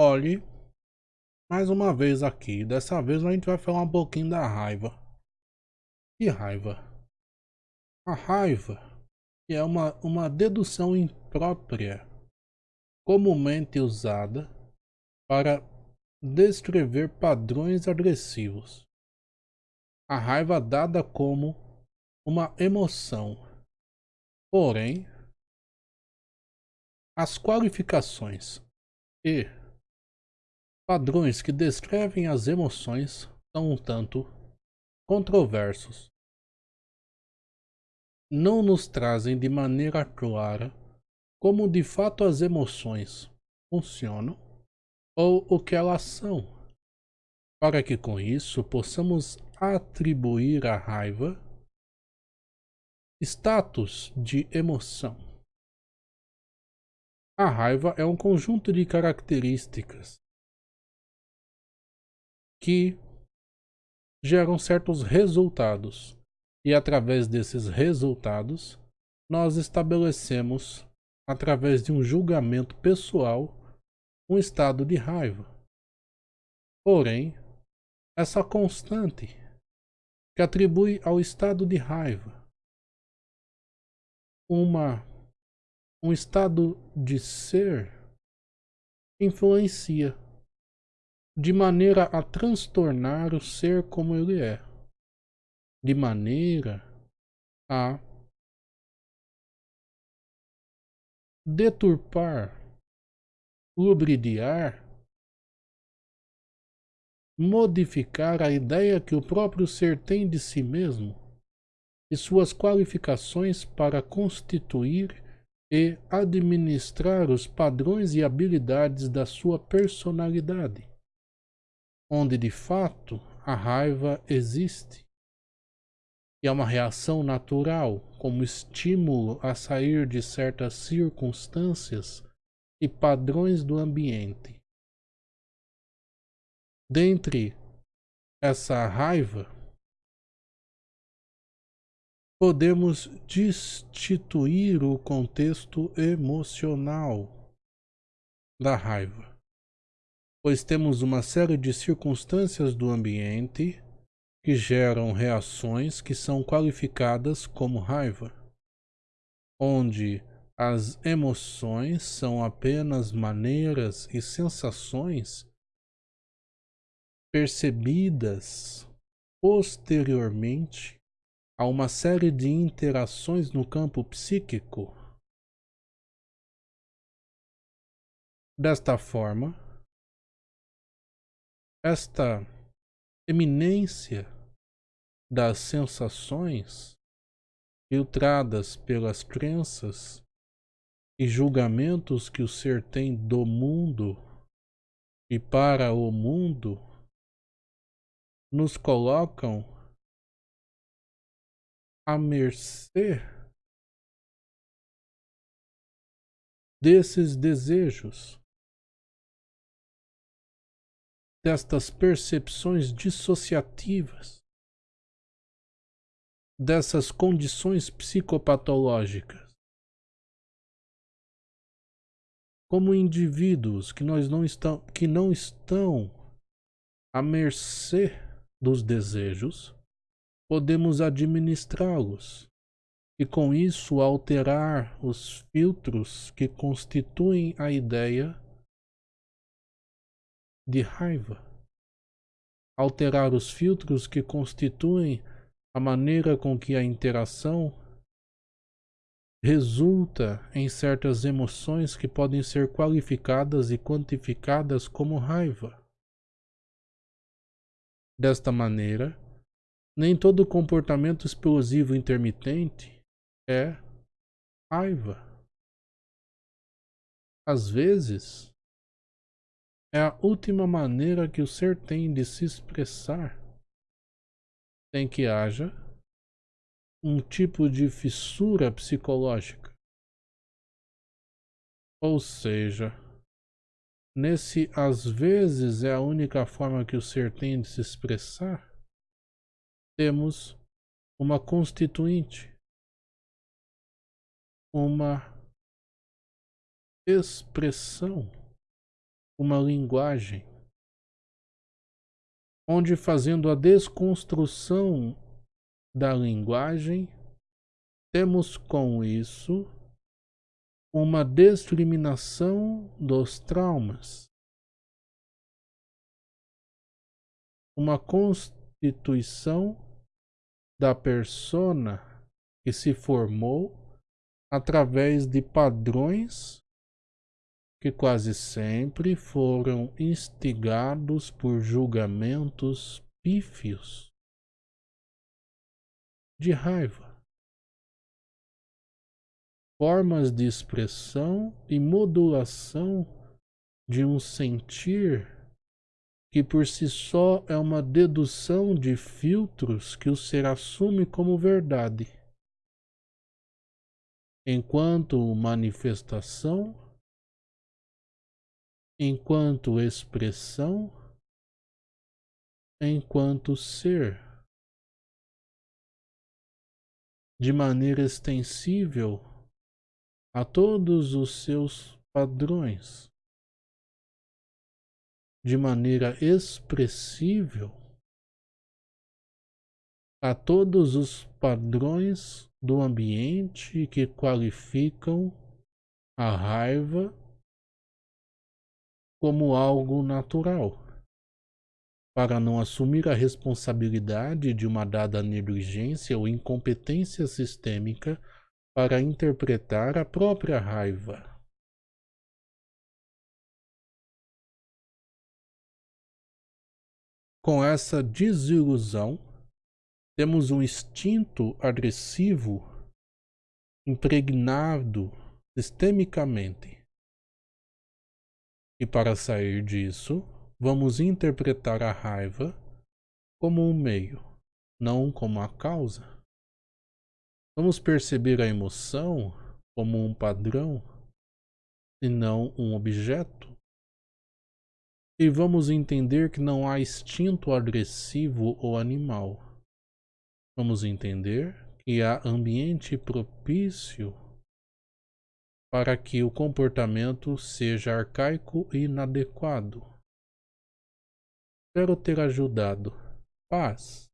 Olhe, mais uma vez aqui. Dessa vez a gente vai falar um pouquinho da raiva. Que raiva? A raiva é uma, uma dedução imprópria, comumente usada para descrever padrões agressivos. A raiva dada como uma emoção. Porém, as qualificações e Padrões que descrevem as emoções são um tanto controversos. Não nos trazem de maneira clara como de fato as emoções funcionam ou o que elas são, para que com isso possamos atribuir à raiva status de emoção. A raiva é um conjunto de características que geram certos resultados. E através desses resultados, nós estabelecemos, através de um julgamento pessoal, um estado de raiva. Porém, essa constante que atribui ao estado de raiva uma um estado de ser influencia de maneira a transtornar o ser como ele é, de maneira a deturpar, lubridiar, modificar a ideia que o próprio ser tem de si mesmo e suas qualificações para constituir e administrar os padrões e habilidades da sua personalidade onde de fato a raiva existe. E é uma reação natural, como estímulo a sair de certas circunstâncias e padrões do ambiente. Dentre essa raiva, podemos destituir o contexto emocional da raiva pois temos uma série de circunstâncias do ambiente que geram reações que são qualificadas como raiva, onde as emoções são apenas maneiras e sensações percebidas posteriormente a uma série de interações no campo psíquico. Desta forma, esta eminência das sensações filtradas pelas crenças e julgamentos que o ser tem do mundo e para o mundo nos colocam à mercê desses desejos destas percepções dissociativas, dessas condições psicopatológicas. Como indivíduos que, nós não, estão, que não estão à mercê dos desejos, podemos administrá-los e com isso alterar os filtros que constituem a ideia de raiva, alterar os filtros que constituem a maneira com que a interação resulta em certas emoções que podem ser qualificadas e quantificadas como raiva. Desta maneira, nem todo comportamento explosivo intermitente é raiva. Às vezes, é a última maneira que o ser tem de se expressar sem que haja um tipo de fissura psicológica. Ou seja, nesse às vezes é a única forma que o ser tem de se expressar, temos uma constituinte, uma expressão uma linguagem onde fazendo a desconstrução da linguagem, temos com isso uma discriminação dos traumas, uma constituição da persona que se formou através de padrões que quase sempre foram instigados por julgamentos pífios. De raiva, formas de expressão e modulação de um sentir que por si só é uma dedução de filtros que o ser assume como verdade, enquanto manifestação enquanto expressão, enquanto ser, de maneira extensível a todos os seus padrões, de maneira expressível a todos os padrões do ambiente que qualificam a raiva como algo natural, para não assumir a responsabilidade de uma dada negligência ou incompetência sistêmica para interpretar a própria raiva. Com essa desilusão, temos um instinto agressivo impregnado sistemicamente e para sair disso, vamos interpretar a raiva como um meio, não como a causa. Vamos perceber a emoção como um padrão e não um objeto. E vamos entender que não há instinto agressivo ou animal. Vamos entender que há ambiente propício para que o comportamento seja arcaico e inadequado. Espero ter ajudado. Paz.